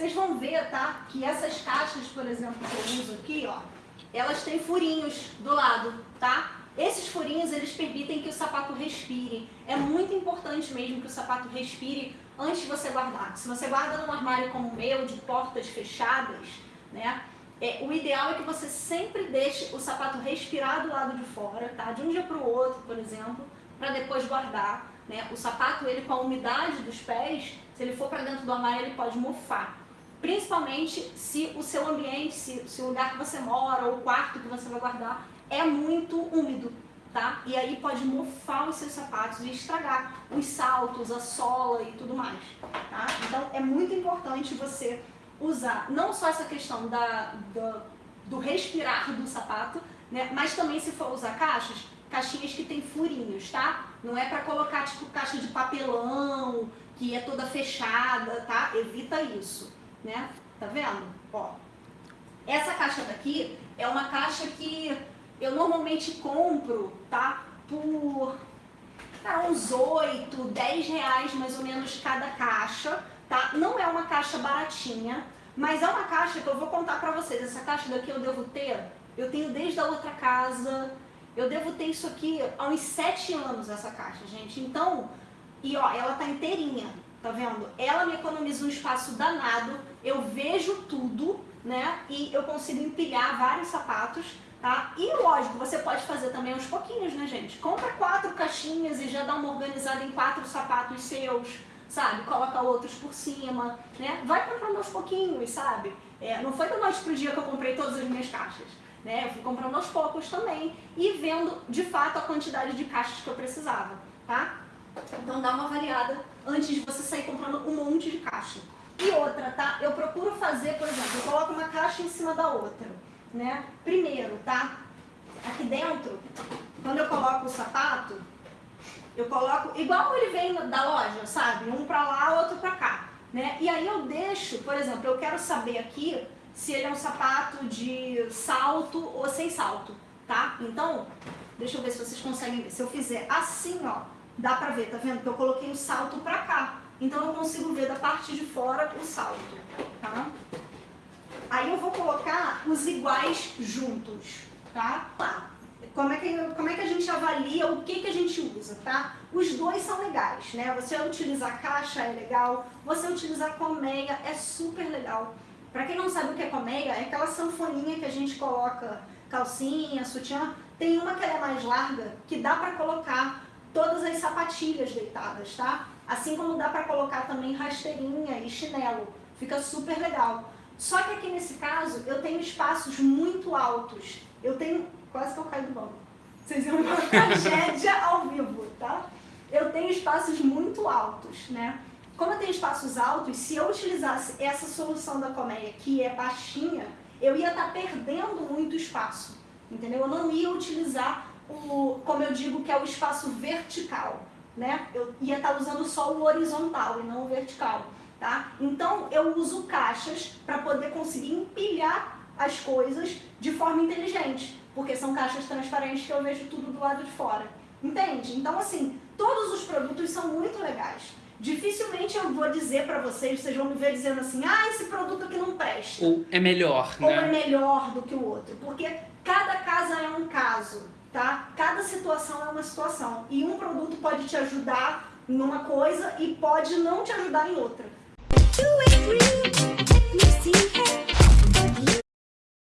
vocês vão ver, tá? Que essas caixas, por exemplo, que eu uso aqui, ó, elas têm furinhos do lado, tá? Esses furinhos, eles permitem que o sapato respire. É muito importante mesmo que o sapato respire antes de você guardar. Se você guarda num armário como o meu, de portas fechadas, né? É, o ideal é que você sempre deixe o sapato respirar do lado de fora, tá? De um dia para o outro, por exemplo, para depois guardar. Né? O sapato, ele com a umidade dos pés, se ele for para dentro do armário, ele pode mofar. Principalmente se o seu ambiente, se, se o lugar que você mora ou o quarto que você vai guardar é muito úmido, tá? E aí pode mofar os seus sapatos e estragar os saltos, a sola e tudo mais, tá? Então é muito importante você usar não só essa questão da, do, do respirar do sapato, né? Mas também se for usar caixas, caixinhas que tem furinhos, tá? Não é para colocar tipo caixa de papelão, que é toda fechada, tá? Evita isso, né? Tá vendo? Ó, essa caixa daqui é uma caixa que eu normalmente compro, tá? Por tá, uns 8, 10 reais mais ou menos cada caixa, tá? Não é uma caixa baratinha, mas é uma caixa que eu vou contar pra vocês. Essa caixa daqui eu devo ter, eu tenho desde a outra casa, eu devo ter isso aqui há uns 7 anos, essa caixa, gente. Então, e ó, ela tá inteirinha, tá vendo? Ela me economiza um espaço danado, eu vejo tudo, né? E eu consigo empilhar vários sapatos, Tá? E lógico, você pode fazer também aos pouquinhos, né, gente? Compra quatro caixinhas e já dá uma organizada em quatro sapatos seus, sabe? Coloca outros por cima, né? Vai comprando aos pouquinhos, sabe? É, não foi da noite pro dia que eu comprei todas as minhas caixas, né? Eu fui comprando aos poucos também e vendo, de fato, a quantidade de caixas que eu precisava, tá? Então dá uma variada antes de você sair comprando um monte de caixa. E outra, tá? Eu procuro fazer, por exemplo, eu coloco uma caixa em cima da outra né? Primeiro, tá? Aqui dentro, quando eu coloco o sapato, eu coloco igual ele vem da loja, sabe? Um pra lá, outro pra cá, né? E aí eu deixo, por exemplo, eu quero saber aqui se ele é um sapato de salto ou sem salto, tá? Então, deixa eu ver se vocês conseguem ver. Se eu fizer assim, ó, dá pra ver, tá vendo? Que eu coloquei o salto pra cá. Então eu consigo ver da parte de fora o salto, tá? Aí eu vou colocar os iguais juntos, tá? Tá. Como é, que, como é que a gente avalia o que, que a gente usa, tá? Os dois são legais, né? Você utilizar caixa é legal, você utilizar colmeia é super legal. Pra quem não sabe o que é colmeia, é aquela sanfoninha que a gente coloca calcinha, sutiã. Tem uma que é mais larga, que dá pra colocar todas as sapatilhas deitadas, tá? Assim como dá pra colocar também rasteirinha e chinelo. Fica super legal. Só que aqui nesse caso, eu tenho espaços muito altos. Eu tenho... Quase que eu caio do banco. Vocês viram uma tragédia ao vivo, tá? Eu tenho espaços muito altos, né? Como eu tenho espaços altos, se eu utilizasse essa solução da colmeia, que é baixinha, eu ia estar tá perdendo muito espaço, entendeu? Eu não ia utilizar o, como eu digo, que é o espaço vertical, né? Eu ia estar tá usando só o horizontal e não o vertical. Tá? Então eu uso caixas para poder conseguir empilhar as coisas de forma inteligente, porque são caixas transparentes que eu vejo tudo do lado de fora. Entende? Então assim, todos os produtos são muito legais. Dificilmente eu vou dizer para vocês, vocês vão me ver dizendo assim, ah, esse produto aqui não presta. Ou é melhor, né? Ou é melhor do que o outro. Porque cada casa é um caso, tá? Cada situação é uma situação. E um produto pode te ajudar numa coisa e pode não te ajudar em outra.